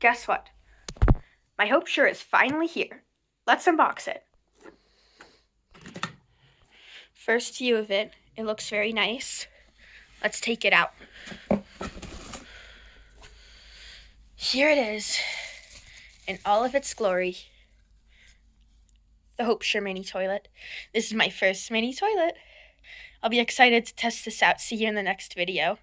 guess what? My Hope Sure is finally here. Let's unbox it. First view of it, it looks very nice. Let's take it out. Here it is, in all of its glory. The Hope Sure mini toilet. This is my first mini toilet. I'll be excited to test this out. See you in the next video.